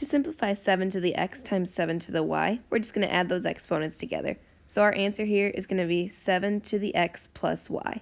To simplify 7 to the x times 7 to the y, we're just going to add those exponents together. So our answer here is going to be 7 to the x plus y.